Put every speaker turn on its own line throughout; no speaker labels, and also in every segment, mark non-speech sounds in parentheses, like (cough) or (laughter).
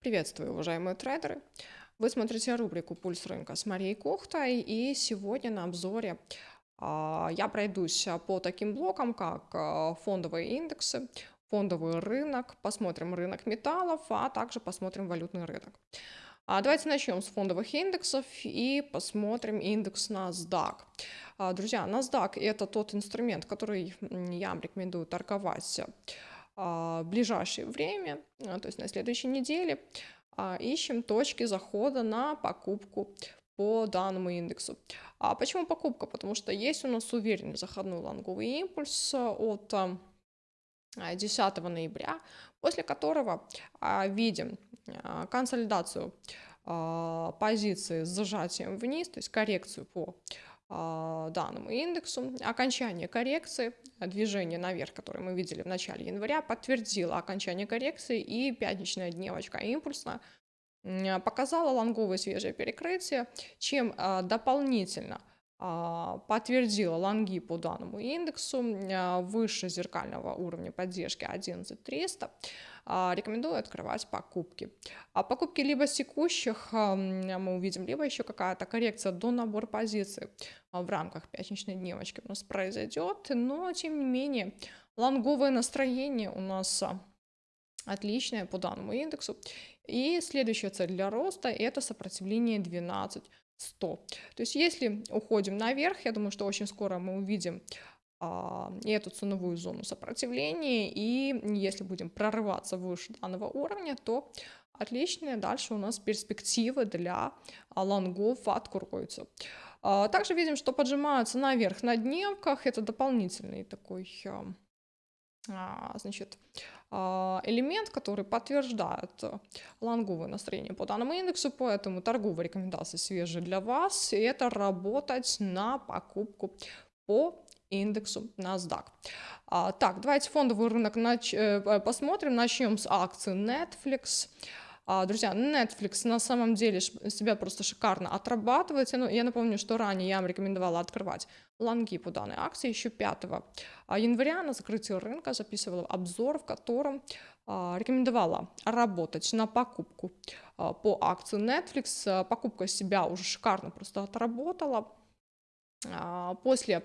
Приветствую, уважаемые трейдеры! Вы смотрите рубрику «Пульс рынка» с Марией Кохтой, и сегодня на обзоре а, я пройдусь по таким блокам, как а, фондовые индексы, фондовый рынок, посмотрим рынок металлов, а также посмотрим валютный рынок. А, давайте начнем с фондовых индексов и посмотрим индекс NASDAQ. А, друзья, NASDAQ это тот инструмент, который я вам рекомендую торговать а, ближайшее время, а, то есть на следующей неделе, а, ищем точки захода на покупку по данному индексу. А почему покупка? Потому что есть у нас уверенный заходной лонговый импульс от 10 ноября, после которого видим консолидацию позиции с зажатием вниз, то есть коррекцию по данному индексу. Окончание коррекции, движение наверх, которое мы видели в начале января, подтвердило окончание коррекции и пятничная дневочка импульсная показала лонговое свежее перекрытие, чем а, дополнительно а, подтвердила лонги по данному индексу выше зеркального уровня поддержки 11300 а, рекомендую открывать покупки. А покупки либо с текущих мы увидим, либо еще какая-то коррекция до набора позиций а, в рамках пятничной дневочки у нас произойдет, но тем не менее лонговое настроение у нас а, отличное по данному индексу. И следующая цель для роста это сопротивление 12 100. То есть если уходим наверх, я думаю, что очень скоро мы увидим а, эту ценовую зону сопротивления, и если будем прорываться выше данного уровня, то отличные дальше у нас перспективы для а, лонгов откроются. А, также видим, что поджимаются наверх на дневках, это дополнительный такой значит, элемент, который подтверждает лонговое настроение по данному индексу, поэтому торговые рекомендации свежие для вас, и это работать на покупку по индексу NASDAQ. А, так, давайте фондовый рынок нач... Э, посмотрим. Начнем с акций Netflix. А, друзья, Netflix на самом деле себя просто шикарно отрабатывает. Ну, я напомню, что ранее я вам рекомендовала открывать лонги по данной акции. Еще 5 а, января на закрытии рынка записывала обзор, в котором а, рекомендовала работать на покупку по акции Netflix. Покупка себя уже шикарно просто отработала. А, после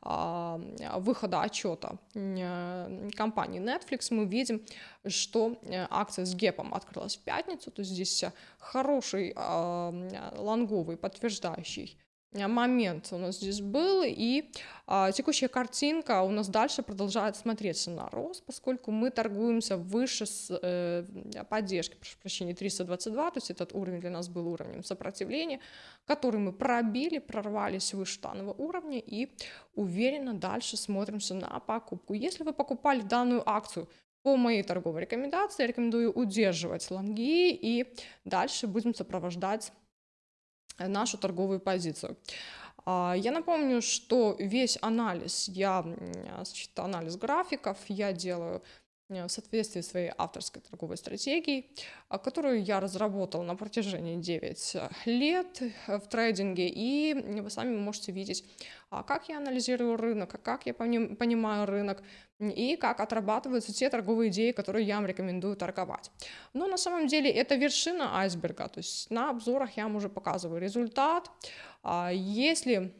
а, выхода отчета э, компании Netflix мы видим, что э, акция с гепом открылась в пятницу, то есть здесь хороший а, лонговый подтверждающий момент у нас здесь был, и а, текущая картинка у нас дальше продолжает смотреться на рост, поскольку мы торгуемся выше с, э, поддержки, прошу прощения, 322, то есть этот уровень для нас был уровнем сопротивления, который мы пробили, прорвались выше данного уровня и уверенно дальше смотримся на покупку. Если вы покупали данную акцию по моей торговой рекомендации, я рекомендую удерживать лонги и дальше будем сопровождать нашу торговую позицию. А, я напомню, что весь анализ, я, значит, анализ графиков я делаю в соответствии своей авторской торговой стратегией, а, которую я разработал на протяжении 9 лет в трейдинге, и вы сами можете видеть, а, как я анализирую рынок, как я понимаю рынок, и как отрабатываются те торговые идеи, которые я вам рекомендую торговать. Но на самом деле это вершина айсберга, то есть на обзорах я вам уже показываю результат. А, если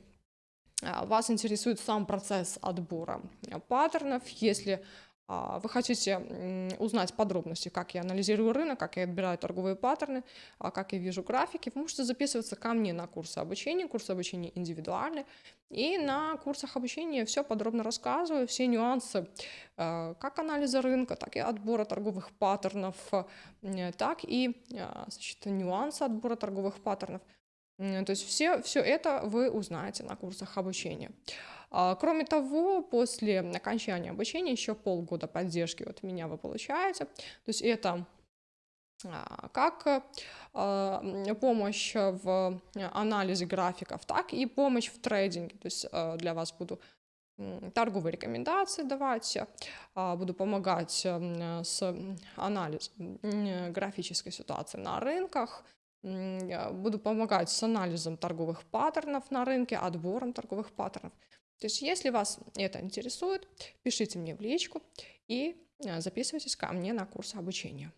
вас интересует сам процесс отбора паттернов, если а, вы хотите узнать подробности, как я анализирую рынок, как я отбираю торговые паттерны, а, как я вижу графики, вы можете записываться ко мне на курсы обучения, курсы обучения индивидуальные. И на курсах обучения все подробно рассказываю, все нюансы а, как анализа рынка, так и отбора торговых паттернов, так и значит, нюансы отбора торговых паттернов. То есть все, все это вы узнаете на курсах обучения. А, кроме того, после окончания обучения еще полгода поддержки от меня вы получаете. То есть это а, как а, помощь в анализе графиков, так и помощь в трейдинге. То есть для вас буду торговые рекомендации давать, буду помогать с анализом графической ситуации на рынках, буду помогать с анализом торговых паттернов на рынке, отбором торговых паттернов. То есть, если вас это интересует, пишите мне в личку и а, записывайтесь ко мне на курс обучения.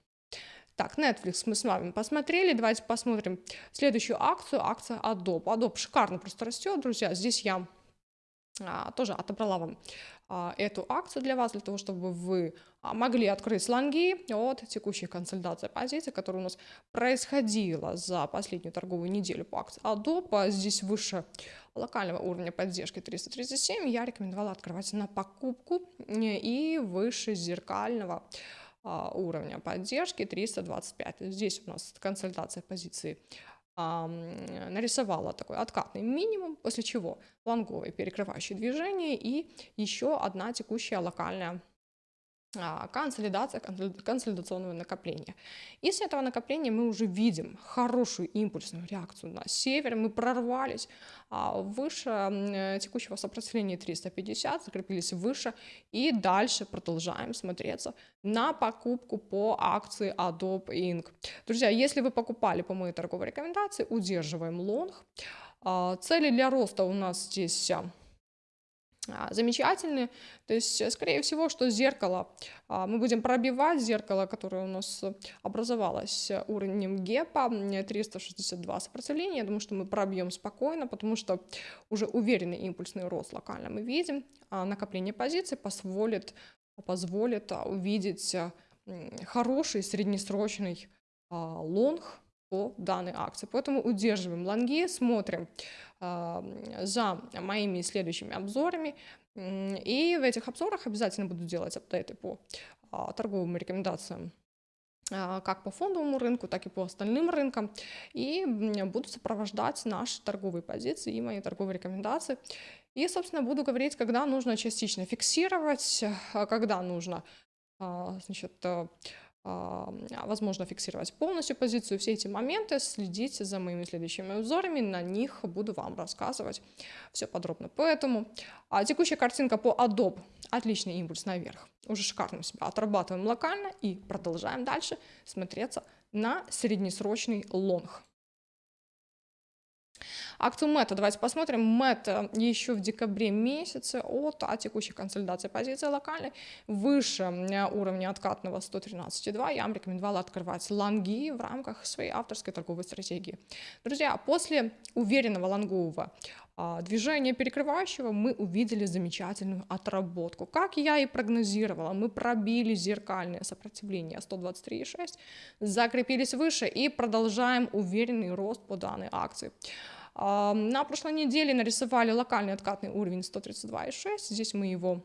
Так, Netflix мы с вами посмотрели. Давайте посмотрим следующую акцию. Акция Adobe. Adobe шикарно просто растет, друзья. Здесь я тоже отобрала вам а, эту акцию для вас, для того, чтобы вы а, могли открыть лонги от текущей консолидации позиций, которая у нас происходила за последнюю торговую неделю по акции Adobe. Здесь выше локального уровня поддержки 337 я рекомендовала открывать на покупку и выше зеркального уровня поддержки 325. Здесь у нас консолидация позиции нарисовала такой откатный минимум, после чего лонговые перекрывающие движения и еще одна текущая локальная консолидация консолидационного накопления. И с этого накопления мы уже видим хорошую импульсную реакцию на север. Мы прорвались а, выше э, текущего сопротивления 350, закрепились выше и дальше продолжаем смотреться на покупку по акции Adobe Inc. Друзья, если вы покупали по моей торговой рекомендации, удерживаем лонг. А, цели для роста у нас здесь а, замечательные. То есть, э, скорее всего, что зеркало, а, мы будем пробивать зеркало, которое у нас образовалось уровнем гепа, 362 сопротивления. Я думаю, что мы пробьем спокойно, потому что уже уверенный импульсный рост локально мы видим. А накопление позиций позволит, позволит увидеть хороший среднесрочный лонг по данной акции. Поэтому удерживаем лонги, смотрим за моими следующими обзорами. И в этих обзорах обязательно буду делать апдейты по а, торговым рекомендациям а, как по фондовому рынку, так и по остальным рынкам. И буду сопровождать наши торговые позиции и мои торговые рекомендации. И, собственно, буду говорить, когда нужно частично фиксировать, а, когда нужно значит, возможно фиксировать полностью позицию, все эти моменты, следите за моими следующими обзорами, на них буду вам рассказывать все подробно. Поэтому а, текущая картинка по Adobe, отличный импульс наверх, уже шикарно себя отрабатываем локально и продолжаем дальше смотреться на среднесрочный лонг. Акцию Мета давайте посмотрим. Мета еще в декабре месяце от а текущей консолидации позиции локальной выше уровня откатного 113,2. Я вам рекомендовала открывать лонги в рамках своей авторской торговой стратегии. Друзья, после уверенного лонгового а, движения перекрывающего мы увидели замечательную отработку. Как я и прогнозировала, мы пробили зеркальное сопротивление 123,6, закрепились выше и продолжаем уверенный рост по данной акции. На прошлой неделе нарисовали локальный откатный уровень 132,6. Здесь мы его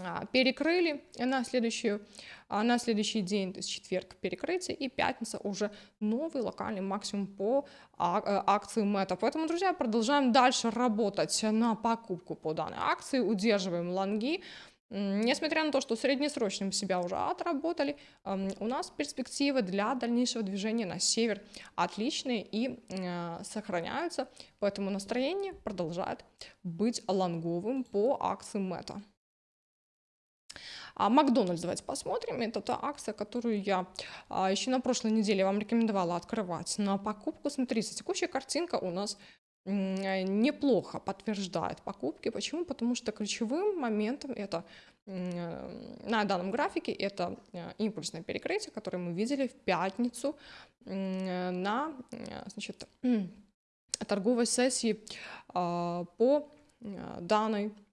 а, перекрыли на, следующую, а, на следующий день, то есть четверг перекрытие, и пятница уже новый локальный максимум по а, э, акции Мета. Поэтому, друзья, продолжаем дальше работать на покупку по данной акции, удерживаем лонги, Несмотря на то, что среднесрочным себя уже отработали, у нас перспективы для дальнейшего движения на север отличные и э, сохраняются, поэтому настроение продолжает быть лонговым по акции Мета. А Макдональдс, давайте посмотрим. Это та акция, которую я а, еще на прошлой неделе вам рекомендовала открывать на покупку. Смотрите, текущая картинка у нас неплохо подтверждает покупки. Почему? Потому что ключевым моментом это э, на данном графике это э, импульсное перекрытие, которое мы видели в пятницу на значит, (clears throat) торговой сессии а, по данной Э,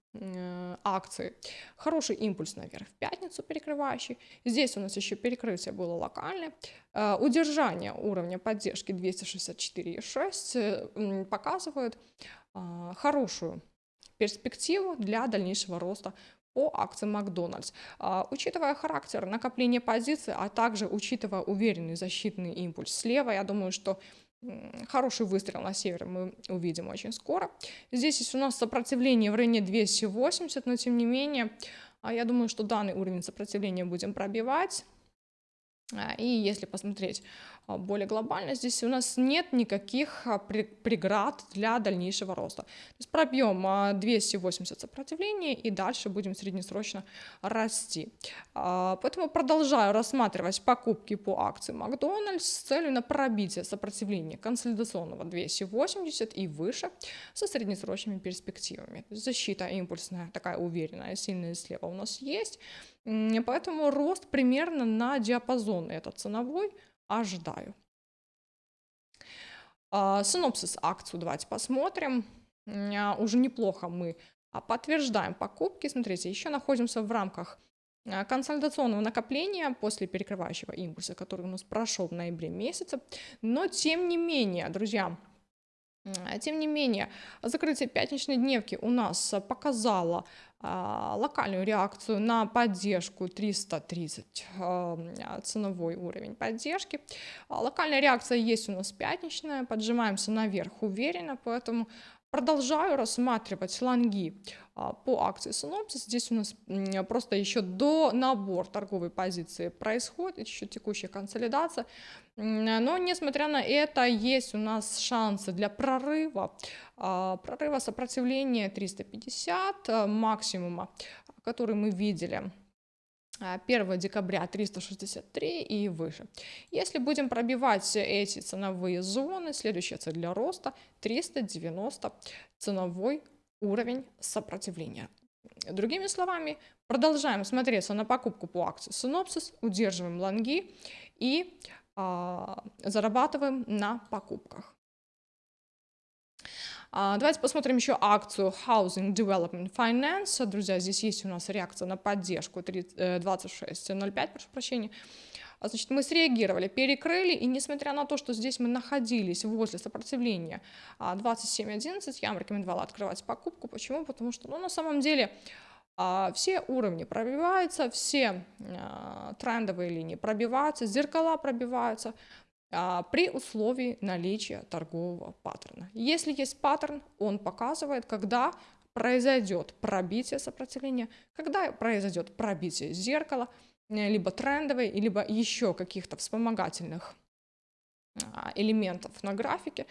акции. Хороший импульс наверх в пятницу перекрывающий. Здесь у нас еще перекрытие было локальное. Э, удержание уровня поддержки 264,6 э, показывает хорошую перспективу для дальнейшего роста по акции Макдональдс. Учитывая характер накопления позиций, а также учитывая уверенный защитный импульс слева, я думаю, что Хороший выстрел на север мы увидим очень скоро. Здесь есть у нас сопротивление в районе 280, но тем не менее, а, я думаю, что данный уровень сопротивления будем пробивать. А, и если посмотреть а, более глобально, здесь у нас нет никаких а, преград для дальнейшего роста. То есть пробьем 280 сопротивления и дальше будем среднесрочно расти. Поэтому продолжаю рассматривать покупки по акции Макдональдс с целью на пробитие сопротивления консолидационного 280 и выше со среднесрочными перспективами. Защита импульсная, такая уверенная, сильная слева у нас есть. Поэтому рост примерно на диапазон этот ценовой ожидаю. А, синопсис акцию давайте посмотрим. А, уже неплохо мы подтверждаем покупки. Смотрите, еще находимся в рамках консолидационного накопления после перекрывающего импульса, который у нас прошел в ноябре месяце. Но тем не менее, друзья, тем не менее, закрытие пятничной дневки у нас показало а, локальную реакцию на поддержку 330 а, ценовой уровень поддержки. А, локальная реакция есть у нас пятничная, поджимаемся наверх уверенно, поэтому Продолжаю рассматривать лонги а, по акции Synopsys. Здесь у нас просто еще до набор торговой позиции происходит, еще текущая консолидация. Но несмотря на это, есть у нас шансы для прорыва, а, прорыва сопротивления 350 а, максимума, который мы видели 1 декабря 363 и выше. Если будем пробивать эти ценовые зоны, следующая цель для роста 390 ценовой уровень сопротивления. Другими словами, продолжаем смотреться на покупку по акции Synopsys, удерживаем лонги и а, зарабатываем на покупках. А, давайте посмотрим еще акцию Housing Development Finance. Друзья, здесь есть у нас реакция на поддержку 26.05, э, прошу прощения. А, значит, мы среагировали, перекрыли, и несмотря на то, что здесь мы находились возле сопротивления 27.11, а, я вам рекомендовала открывать покупку. Почему? Потому что, ну, на самом деле, все уровни пробиваются, все трендовые линии пробиваются, зеркала пробиваются, при условии наличия торгового паттерна. Если есть паттерн, он показывает, когда произойдет пробитие сопротивления, когда произойдет пробитие зеркала, э, либо трендовой, либо еще каких-то вспомогательных а, элементов на графике.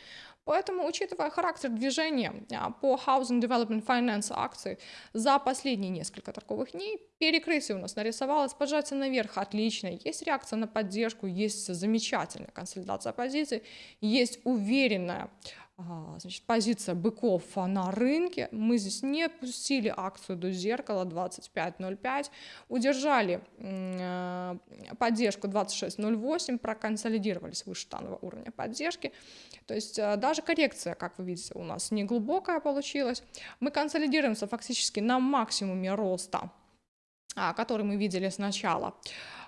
Поэтому, учитывая характер движения а, по Housing Development Finance акции за последние несколько торговых дней, перекрытие у нас нарисовалось, поджатие наверх отлично, есть реакция на поддержку, есть замечательная консолидация позиций, есть уверенная значит, позиция быков на рынке. Мы здесь не пустили акцию до зеркала 25.05, удержали поддержку 26.08, проконсолидировались выше данного уровня поддержки. То есть э, даже коррекция, как вы видите, у нас не глубокая получилась. Мы консолидируемся фактически на максимуме роста, а, который мы видели с начала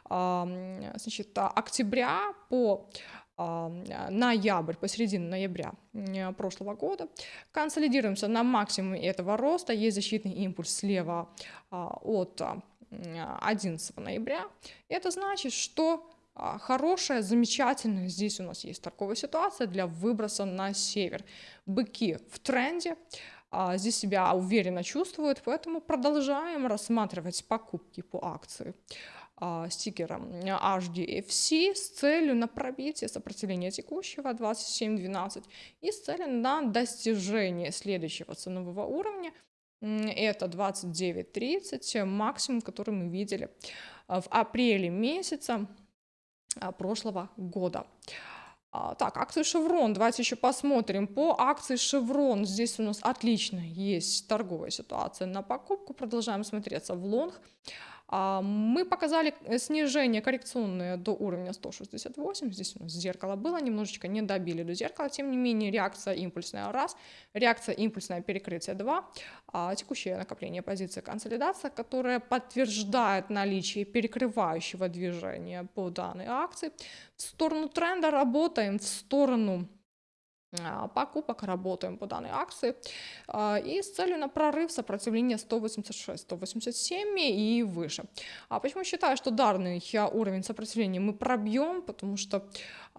значит, октября по ноябрь, посередине ноября прошлого года. Консолидируемся на максимуме этого роста. Есть защитный импульс слева а, от 11 ноября. Это значит, что хорошая, замечательная. Здесь у нас есть торговая ситуация для выброса на север. Быки в тренде, а, здесь себя уверенно чувствуют, поэтому продолжаем рассматривать покупки по акции. А, стикером HDFC с целью на пробитие сопротивления текущего 27.12 и с целью на достижение следующего ценового уровня. Это 29.30, максимум, который мы видели в апреле месяца. а, прошлого года. А, так, акции Шеврон, давайте еще посмотрим. По акции Шеврон здесь у нас отлично есть торговая ситуация на покупку. Продолжаем смотреться в лонг. А, мы показали э, снижение коррекционное до уровня 168. Здесь у нас зеркало было, немножечко не добили до зеркала. Тем не менее, реакция импульсная раз, реакция импульсная перекрытие 2, а, текущее накопление позиции консолидация, которая подтверждает наличие перекрывающего движения по данной акции. В сторону тренда работаем, в сторону покупок работаем по данной акции а, и с целью на прорыв сопротивления 186, 187 и выше. А почему считаю, что данный уровень сопротивления мы пробьем? Потому что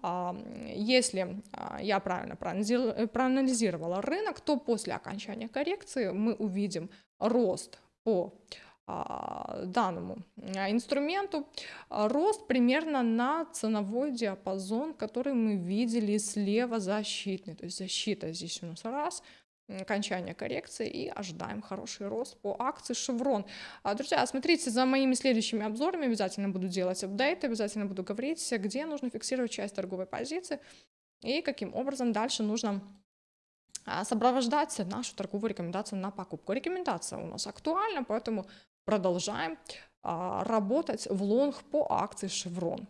а, если я правильно проанализировала рынок, то после окончания коррекции мы увидим рост по а, данному а, инструменту а, рост примерно на ценовой диапазон, который мы видели слева защитный. То есть защита здесь у нас раз, окончание коррекции и ожидаем хороший рост по акции Шеврон. Друзья, смотрите за моими следующими обзорами, обязательно буду делать апдейты, обязательно буду говорить, где нужно фиксировать часть торговой позиции и каким образом дальше нужно сопровождать нашу торговую рекомендацию на покупку. Рекомендация у нас актуальна, поэтому продолжаем а, работать в лонг по акции Chevron.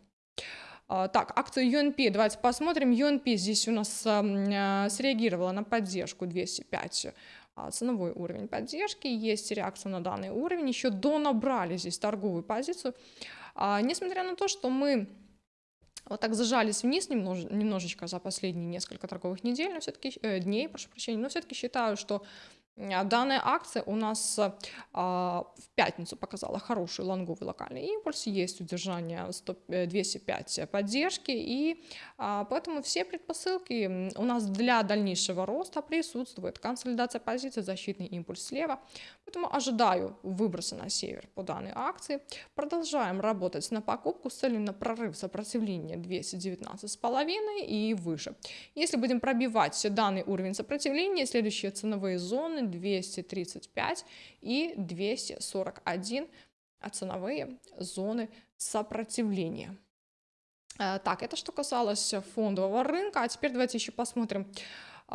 А, так, акцию UNP, давайте посмотрим. UNP здесь у нас а, среагировала на поддержку 205 а, ценовой уровень поддержки, есть реакция на данный уровень, еще донабрали здесь торговую позицию. Несмотря на то, что мы вот так зажались вниз немнож, немножечко за последние несколько торговых недель, но все-таки э, дней, прошу прощения, но все-таки считаю, что а, Данная акция у нас а, в пятницу показала хороший лонговый локальный импульс, есть удержание 100, 205 э, поддержки, и а, поэтому все предпосылки у нас для дальнейшего роста присутствуют. Консолидация позиции, защитный импульс слева, поэтому ожидаю выброса на север по данной акции. Продолжаем работать на покупку с целью на прорыв сопротивления 219,5 и выше. Если будем пробивать данный уровень сопротивления, следующие ценовые зоны 235 и 241 ценовые зоны сопротивления. Э, так, это что касалось фондового рынка. А теперь давайте еще посмотрим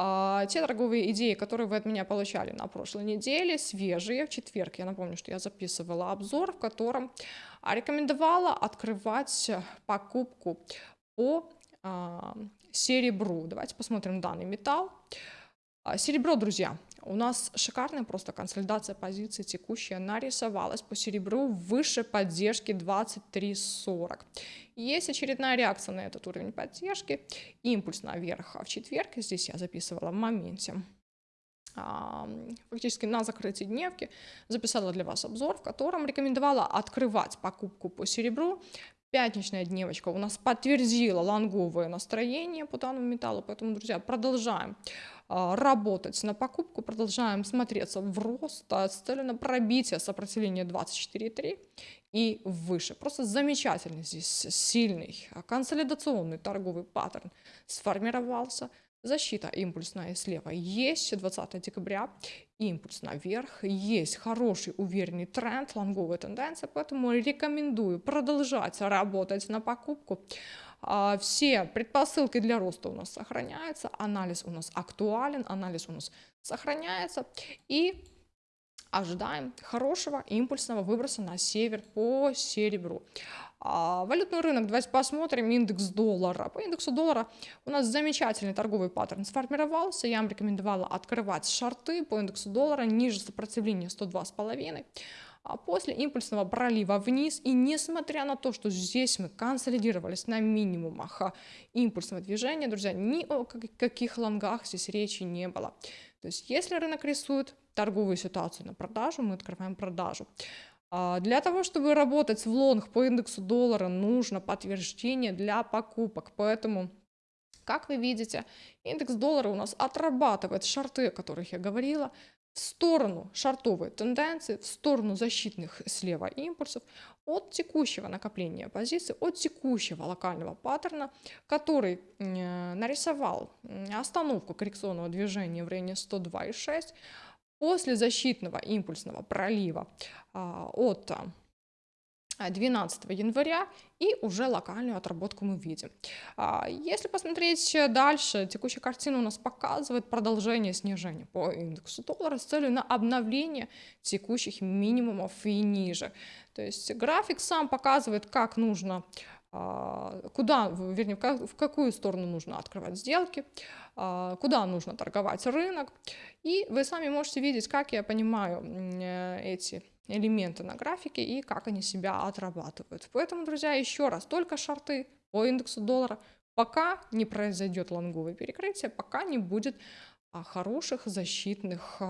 а, те торговые идеи, которые вы от меня получали на прошлой неделе, свежие. В четверг я напомню, что я записывала обзор, в котором рекомендовала открывать покупку по а, серебру. Давайте посмотрим данный металл. А, серебро, друзья, у нас шикарная просто консолидация позиции текущая нарисовалась по серебру выше поддержки 23.40. Есть очередная реакция на этот уровень поддержки, импульс наверх в четверг, здесь я записывала в моменте фактически на закрытии дневки записала для вас обзор, в котором рекомендовала открывать покупку по серебру Пятничная дневочка у нас подтвердила лонговое настроение по данному металлу, поэтому, друзья, продолжаем а, работать на покупку, продолжаем смотреться в рост с целью на пробитие сопротивления 24,3 и выше. Просто замечательный здесь сильный а, консолидационный торговый паттерн сформировался. Защита импульсная слева есть 20 декабря, импульс наверх, есть хороший уверенный тренд, лонговая тенденция, поэтому рекомендую продолжать работать на покупку. А, все предпосылки для роста у нас сохраняются, анализ у нас актуален, анализ у нас сохраняется и ожидаем хорошего импульсного выброса на север по серебру. А, валютный рынок, давайте посмотрим, индекс доллара. По индексу доллара у нас замечательный торговый паттерн сформировался. Я вам рекомендовала открывать шарты по индексу доллара ниже сопротивления 102,5 а после импульсного пролива вниз. И несмотря на то, что здесь мы консолидировались на минимумах а, импульсного движения, друзья, ни о каких лонгах здесь речи не было. То есть если рынок рисует торговую ситуацию на продажу, мы открываем продажу. А, для того, чтобы работать в лонг по индексу доллара, нужно подтверждение для покупок. Поэтому, как вы видите, индекс доллара у нас отрабатывает шарты, о которых я говорила, в сторону шартовой тенденции, в сторону защитных слева импульсов от текущего накопления позиций, от текущего локального паттерна, который нарисовал остановку коррекционного движения в районе 102,6, После защитного импульсного пролива а, от 12 а, января и уже локальную отработку мы видим. А, если посмотреть дальше, текущая картина у нас показывает продолжение снижения по индексу доллара с целью на обновление текущих минимумов и ниже. То есть график сам показывает, как нужно куда, вернее, в какую сторону нужно открывать сделки, а, куда нужно торговать рынок. И вы сами можете видеть, как я понимаю э, эти элементы на графике и как они себя отрабатывают. Поэтому, друзья, еще раз, только шарты по индексу доллара, пока не произойдет лонговое перекрытие, пока не будет а, хороших защитных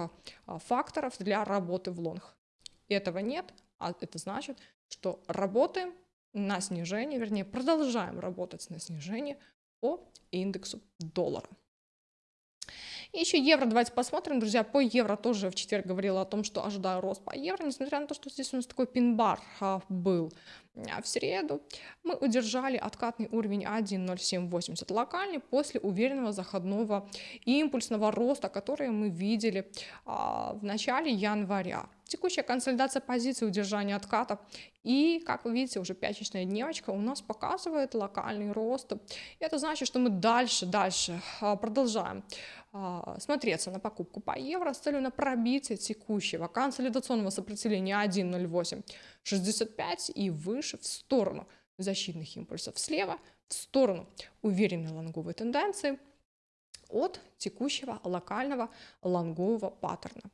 факторов для работы в лонг. Этого нет, а это значит, что работаем на снижение, вернее, продолжаем работать на снижение по индексу доллара. Еще евро, давайте посмотрим, друзья, по евро тоже в четверг говорила о том, что ожидаю рост по евро, несмотря на то, что здесь у нас такой пин-бар а, был а в среду, мы удержали откатный уровень 1.0780 локальный после уверенного заходного импульсного роста, который мы видели а, в начале января. Текущая консолидация позиции, удержание отката. И, как вы видите, уже пятничная дневочка у нас показывает локальный рост. И это значит, что мы дальше, дальше а, продолжаем а, смотреться на покупку по евро с целью на пробитие текущего консолидационного сопротивления 1.0865 и выше в сторону защитных импульсов слева, в сторону уверенной лонговой тенденции от текущего локального лонгового паттерна.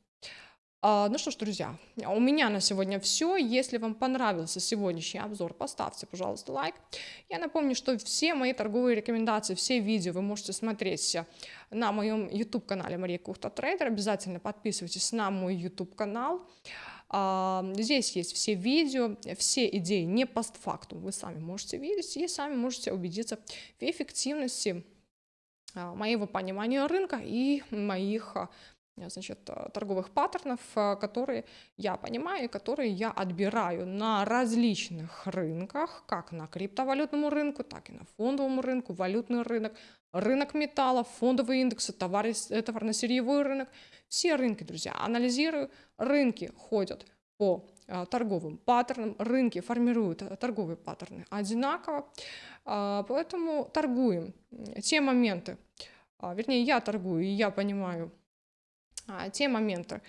А, ну что ж, друзья, у меня на сегодня все. Если вам понравился сегодняшний обзор, поставьте, пожалуйста, лайк. Я напомню, что все мои торговые рекомендации, все видео вы можете смотреть на моем YouTube-канале Мария Кухта Трейдер. Обязательно подписывайтесь на мой YouTube-канал. А, здесь есть все видео, все идеи не постфактум. Вы сами можете видеть и сами можете убедиться в эффективности а, моего понимания рынка и моих значит, э, торговых паттернов, э, которые я понимаю, которые я отбираю на различных рынках, как на криптовалютном рынку, так и на фондовом рынку, валютный рынок, рынок металлов, фондовые индексы, товарно-сырьевой рынок. Все рынки, друзья, анализирую. Рынки ходят по торговым паттернам, рынки формируют торговые паттерны одинаково, поэтому торгуем те моменты, вернее, я торгую, и я понимаю, те моменты,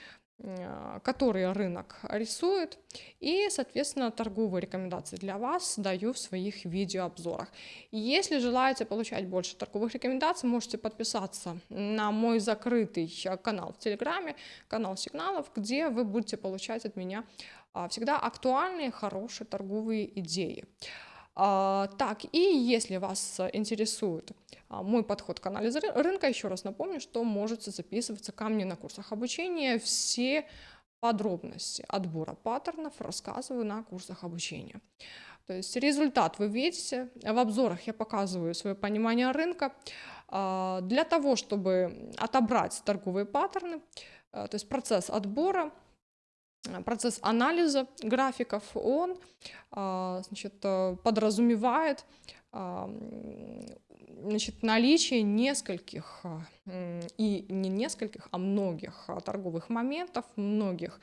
а, которые рынок рисует, и, соответственно, торговые рекомендации для вас даю в своих видеообзорах. Если желаете получать больше торговых рекомендаций, можете подписаться на мой закрытый канал в Телеграме, канал сигналов, где вы будете получать от меня а, всегда актуальные, хорошие торговые идеи. А, так, и если вас интересует а, мой подход к анализу рынка, еще раз напомню, что можете записываться ко мне на курсах обучения. Все подробности отбора паттернов рассказываю на курсах обучения. То есть результат вы видите, в обзорах я показываю свое понимание рынка. А, для того, чтобы отобрать торговые паттерны, то есть процесс отбора – процесс анализа графиков, он а, значит, э, подразумевает значит, наличие нескольких, и не нескольких, а многих торговых моментов, многих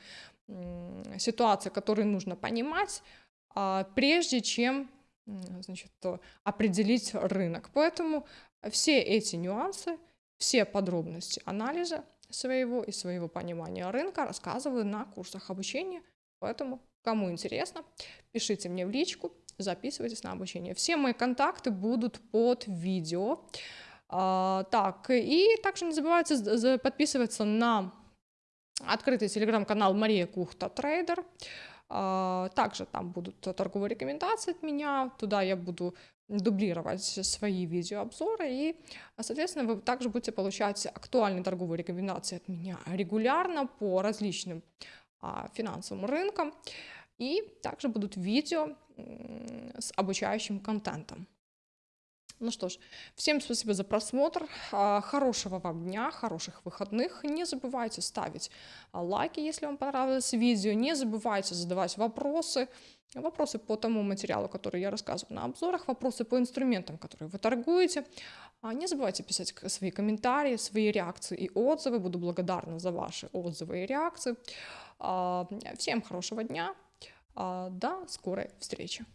ситуаций, которые нужно понимать, прежде чем значит, определить рынок. Поэтому все эти нюансы, все подробности анализа своего и своего понимания рынка рассказываю на курсах обучения. Поэтому, кому интересно, пишите мне в личку, записывайтесь на обучение. Все мои контакты будут под видео. А, так, и также не забывайте подписываться на открытый телеграм-канал Мария Кухта Трейдер. А, также там будут торговые рекомендации от меня, туда я буду дублировать свои видеообзоры, и, соответственно, вы также будете получать актуальные торговые рекомендации от меня регулярно по различным а, финансовым рынкам, и также будут видео с обучающим контентом. Ну что ж, всем спасибо за просмотр, а, хорошего вам дня, хороших выходных. Не забывайте ставить а, лайки, если вам понравилось видео, не забывайте задавать вопросы, вопросы по тому материалу, который я рассказываю на обзорах, вопросы по инструментам, которые вы торгуете. А, не забывайте писать свои комментарии, свои реакции и отзывы, буду благодарна за ваши отзывы и реакции. Всем хорошего дня, до скорой встречи.